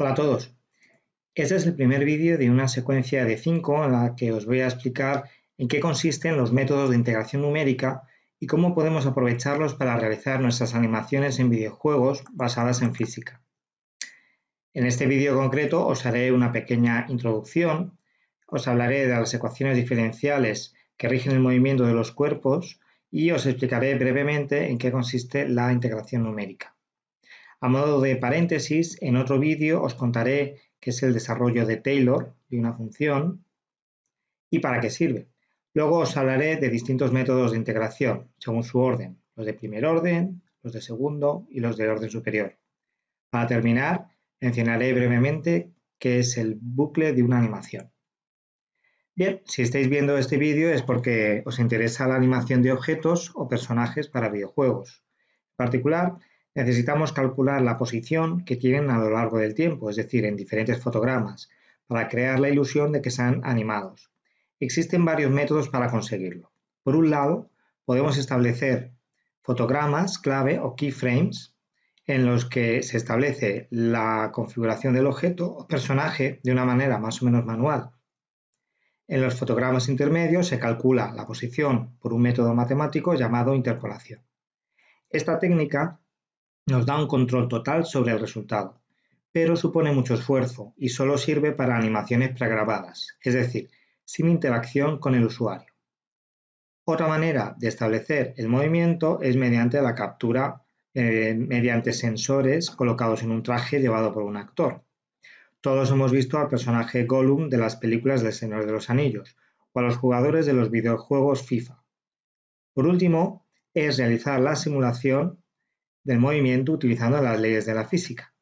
Hola a todos. Este es el primer vídeo de una secuencia de 5 en la que os voy a explicar en qué consisten los métodos de integración numérica y cómo podemos aprovecharlos para realizar nuestras animaciones en videojuegos basadas en física. En este vídeo concreto os haré una pequeña introducción, os hablaré de las ecuaciones diferenciales que rigen el movimiento de los cuerpos y os explicaré brevemente en qué consiste la integración numérica. A modo de paréntesis, en otro vídeo os contaré qué es el desarrollo de Taylor de una función y para qué sirve. Luego os hablaré de distintos métodos de integración, según su orden, los de primer orden, los de segundo y los de orden superior. Para terminar, mencionaré brevemente qué es el bucle de una animación. Bien, si estáis viendo este vídeo es porque os interesa la animación de objetos o personajes para videojuegos. En particular, necesitamos calcular la posición que tienen a lo largo del tiempo, es decir, en diferentes fotogramas, para crear la ilusión de que sean animados. Existen varios métodos para conseguirlo. Por un lado, podemos establecer fotogramas clave o keyframes en los que se establece la configuración del objeto o personaje de una manera más o menos manual. En los fotogramas intermedios se calcula la posición por un método matemático llamado interpolación. Esta técnica nos da un control total sobre el resultado, pero supone mucho esfuerzo y solo sirve para animaciones pregrabadas, es decir, sin interacción con el usuario. Otra manera de establecer el movimiento es mediante la captura eh, mediante sensores colocados en un traje llevado por un actor. Todos hemos visto al personaje Gollum de las películas del Señor de los Anillos o a los jugadores de los videojuegos FIFA. Por último, es realizar la simulación del movimiento utilizando las leyes de la física.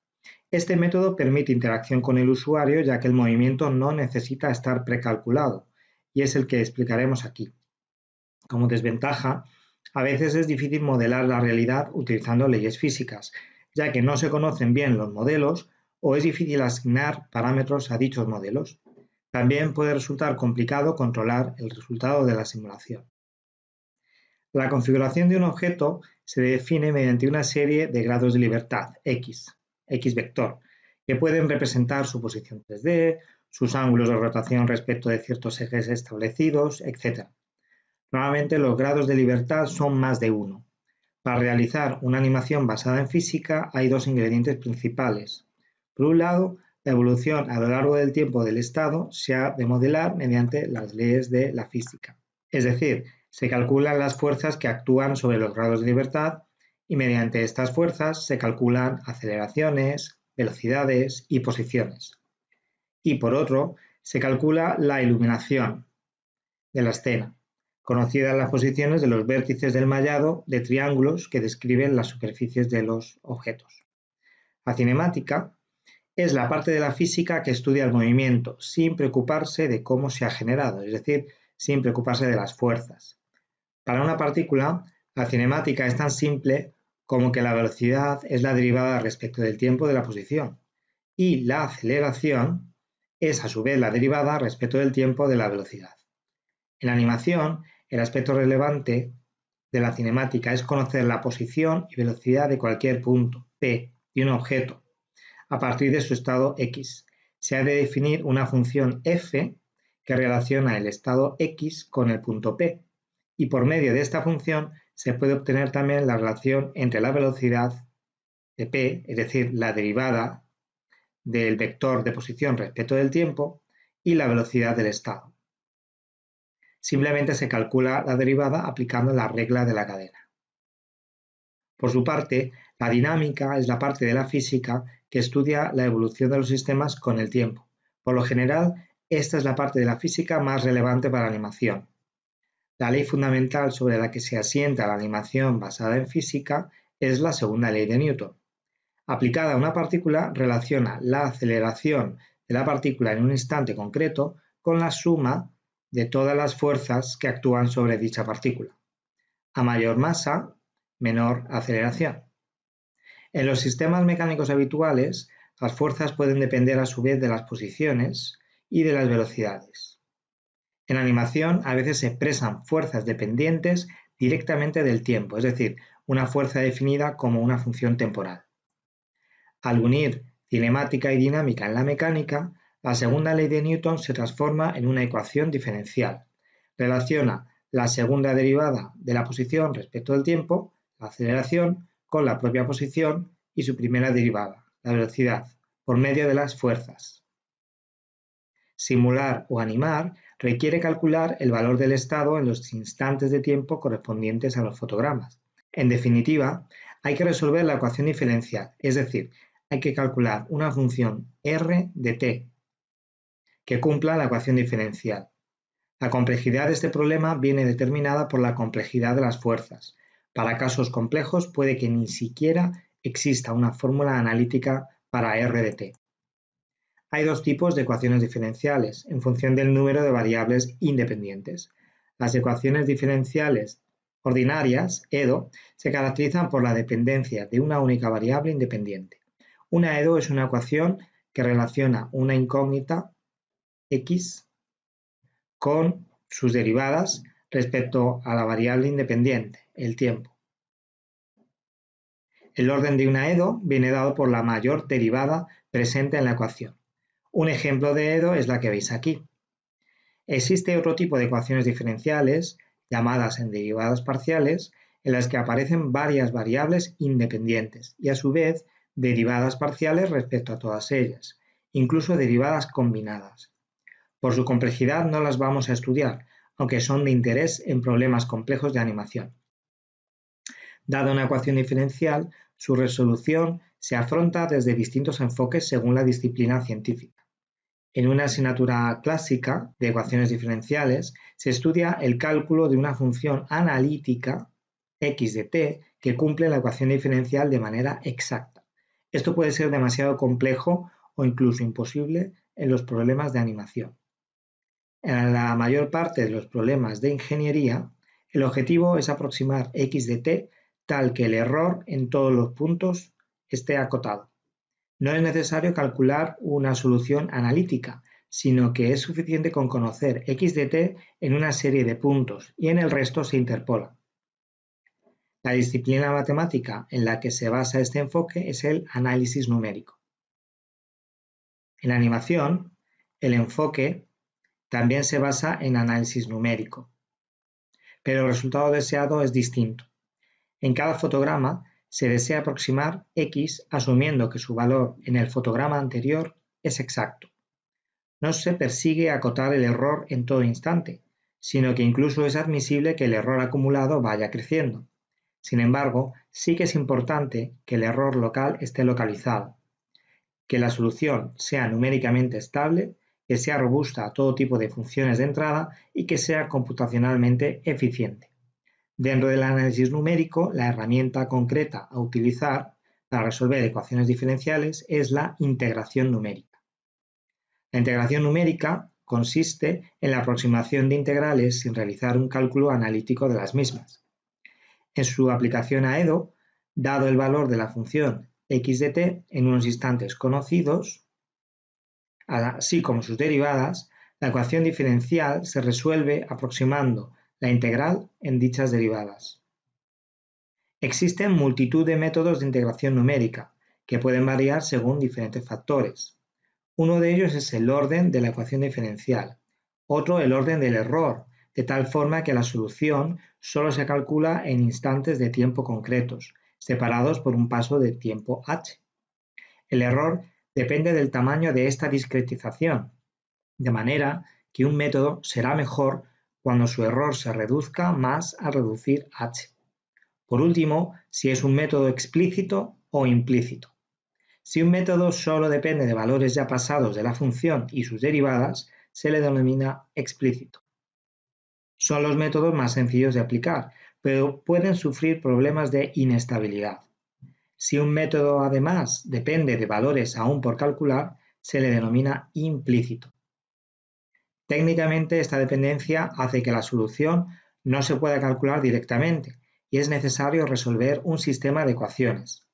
Este método permite interacción con el usuario ya que el movimiento no necesita estar precalculado y es el que explicaremos aquí. Como desventaja, a veces es difícil modelar la realidad utilizando leyes físicas, ya que no se conocen bien los modelos o es difícil asignar parámetros a dichos modelos. También puede resultar complicado controlar el resultado de la simulación. La configuración de un objeto se define mediante una serie de grados de libertad, x, x vector, que pueden representar su posición 3D, sus ángulos de rotación respecto de ciertos ejes establecidos, etc. Normalmente los grados de libertad son más de uno. Para realizar una animación basada en física hay dos ingredientes principales. Por un lado, la evolución a lo largo del tiempo del estado se ha de modelar mediante las leyes de la física. Es decir, se calculan las fuerzas que actúan sobre los grados de libertad y mediante estas fuerzas se calculan aceleraciones, velocidades y posiciones. Y por otro, se calcula la iluminación de la escena, conocidas las posiciones de los vértices del mallado de triángulos que describen las superficies de los objetos. La cinemática es la parte de la física que estudia el movimiento sin preocuparse de cómo se ha generado, es decir, sin preocuparse de las fuerzas. Para una partícula, la cinemática es tan simple como que la velocidad es la derivada respecto del tiempo de la posición y la aceleración es a su vez la derivada respecto del tiempo de la velocidad. En la animación, el aspecto relevante de la cinemática es conocer la posición y velocidad de cualquier punto P de un objeto a partir de su estado X. Se ha de definir una función f que relaciona el estado X con el punto P y por medio de esta función se puede obtener también la relación entre la velocidad de p, es decir, la derivada del vector de posición respecto del tiempo, y la velocidad del estado. Simplemente se calcula la derivada aplicando la regla de la cadena. Por su parte, la dinámica es la parte de la física que estudia la evolución de los sistemas con el tiempo. Por lo general, esta es la parte de la física más relevante para la animación, la ley fundamental sobre la que se asienta la animación basada en física es la segunda ley de Newton. Aplicada a una partícula, relaciona la aceleración de la partícula en un instante concreto con la suma de todas las fuerzas que actúan sobre dicha partícula. A mayor masa, menor aceleración. En los sistemas mecánicos habituales, las fuerzas pueden depender a su vez de las posiciones y de las velocidades. En animación a veces se expresan fuerzas dependientes directamente del tiempo, es decir, una fuerza definida como una función temporal. Al unir cinemática y dinámica en la mecánica, la segunda ley de Newton se transforma en una ecuación diferencial. Relaciona la segunda derivada de la posición respecto del tiempo, la aceleración, con la propia posición y su primera derivada, la velocidad, por medio de las fuerzas. Simular o animar requiere calcular el valor del estado en los instantes de tiempo correspondientes a los fotogramas. En definitiva, hay que resolver la ecuación diferencial, es decir, hay que calcular una función r de t que cumpla la ecuación diferencial. La complejidad de este problema viene determinada por la complejidad de las fuerzas. Para casos complejos puede que ni siquiera exista una fórmula analítica para r de t. Hay dos tipos de ecuaciones diferenciales, en función del número de variables independientes. Las ecuaciones diferenciales ordinarias, EDO, se caracterizan por la dependencia de una única variable independiente. Una EDO es una ecuación que relaciona una incógnita x con sus derivadas respecto a la variable independiente, el tiempo. El orden de una EDO viene dado por la mayor derivada presente en la ecuación. Un ejemplo de EDO es la que veis aquí. Existe otro tipo de ecuaciones diferenciales, llamadas en derivadas parciales, en las que aparecen varias variables independientes y a su vez derivadas parciales respecto a todas ellas, incluso derivadas combinadas. Por su complejidad no las vamos a estudiar, aunque son de interés en problemas complejos de animación. Dada una ecuación diferencial, su resolución se afronta desde distintos enfoques según la disciplina científica. En una asignatura clásica de ecuaciones diferenciales se estudia el cálculo de una función analítica x de t que cumple la ecuación diferencial de manera exacta. Esto puede ser demasiado complejo o incluso imposible en los problemas de animación. En la mayor parte de los problemas de ingeniería, el objetivo es aproximar x de t tal que el error en todos los puntos esté acotado. No es necesario calcular una solución analítica, sino que es suficiente con conocer x de t en una serie de puntos y en el resto se interpola. La disciplina matemática en la que se basa este enfoque es el análisis numérico. En animación, el enfoque también se basa en análisis numérico, pero el resultado deseado es distinto. En cada fotograma se desea aproximar x asumiendo que su valor en el fotograma anterior es exacto. No se persigue acotar el error en todo instante, sino que incluso es admisible que el error acumulado vaya creciendo. Sin embargo, sí que es importante que el error local esté localizado, que la solución sea numéricamente estable, que sea robusta a todo tipo de funciones de entrada y que sea computacionalmente eficiente. Dentro del análisis numérico, la herramienta concreta a utilizar para resolver ecuaciones diferenciales es la integración numérica. La integración numérica consiste en la aproximación de integrales sin realizar un cálculo analítico de las mismas. En su aplicación a EDO, dado el valor de la función x de t en unos instantes conocidos, así como sus derivadas, la ecuación diferencial se resuelve aproximando la integral en dichas derivadas. Existen multitud de métodos de integración numérica, que pueden variar según diferentes factores. Uno de ellos es el orden de la ecuación diferencial, otro el orden del error, de tal forma que la solución solo se calcula en instantes de tiempo concretos, separados por un paso de tiempo h. El error depende del tamaño de esta discretización, de manera que un método será mejor cuando su error se reduzca más al reducir h. Por último, si es un método explícito o implícito. Si un método solo depende de valores ya pasados de la función y sus derivadas, se le denomina explícito. Son los métodos más sencillos de aplicar, pero pueden sufrir problemas de inestabilidad. Si un método además depende de valores aún por calcular, se le denomina implícito. Técnicamente esta dependencia hace que la solución no se pueda calcular directamente y es necesario resolver un sistema de ecuaciones.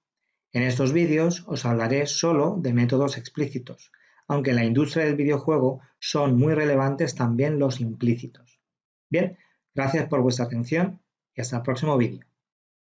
En estos vídeos os hablaré solo de métodos explícitos, aunque en la industria del videojuego son muy relevantes también los implícitos. Bien, gracias por vuestra atención y hasta el próximo vídeo.